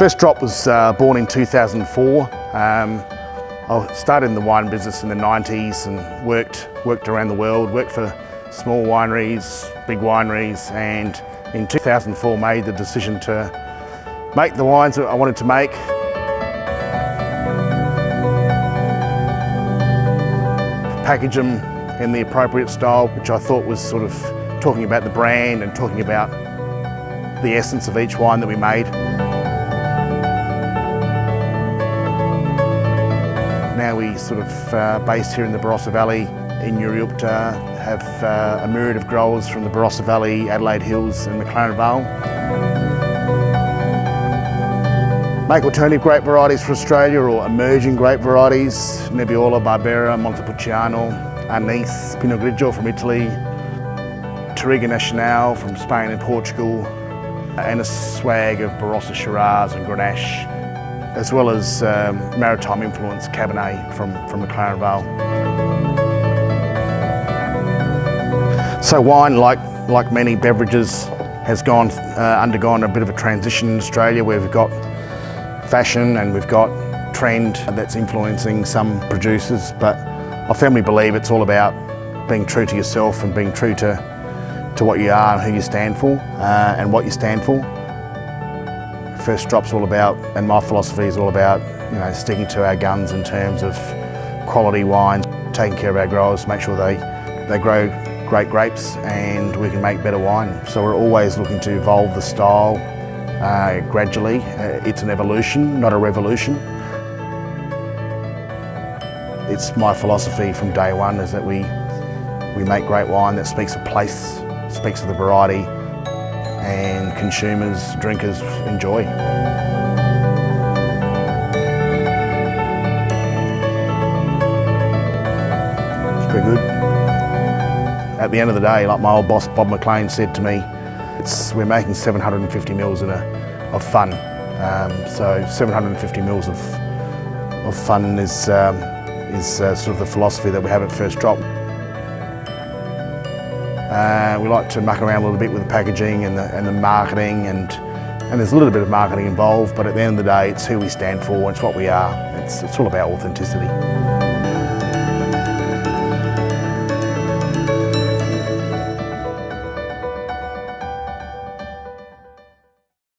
First Drop was uh, born in 2004. Um, I started in the wine business in the 90s and worked, worked around the world, worked for small wineries, big wineries, and in 2004 made the decision to make the wines that I wanted to make. Package them in the appropriate style, which I thought was sort of talking about the brand and talking about the essence of each wine that we made. Now we sort of uh, based here in the Barossa Valley in Nuriootpa, have uh, a myriad of growers from the Barossa Valley, Adelaide Hills and McLaren Vale. Make alternative grape varieties for Australia or emerging grape varieties, Nebbiolo, Barbera, Montepulciano, Arneis, Pinot Grigio from Italy, Touriga Nacional from Spain and Portugal, and a swag of Barossa Shiraz and Grenache, as well as um, maritime influence Cabernet from, from McLaren Vale. So wine, like, like many beverages, has gone, uh, undergone a bit of a transition in Australia where we've got fashion and we've got trend that's influencing some producers, but I firmly believe it's all about being true to yourself and being true to, to what you are and who you stand for uh, and what you stand for. First Drop's all about, and my philosophy is all about, you know, sticking to our guns in terms of quality wines, taking care of our growers, make sure they, they grow great grapes and we can make better wine. So we're always looking to evolve the style uh, gradually. Uh, it's an evolution, not a revolution. It's my philosophy from day one is that we, we make great wine that speaks of place, speaks of the variety and consumers, drinkers enjoy. It's pretty good. At the end of the day, like my old boss Bob McLean said to me, it's, we're making 750 mils in a, of fun. Um, so 750 mils of, of fun is, um, is uh, sort of the philosophy that we have at First Drop. Uh, we like to muck around a little bit with the packaging and the, and the marketing and, and there's a little bit of marketing involved but at the end of the day it's who we stand for, it's what we are. It's, it's all about authenticity.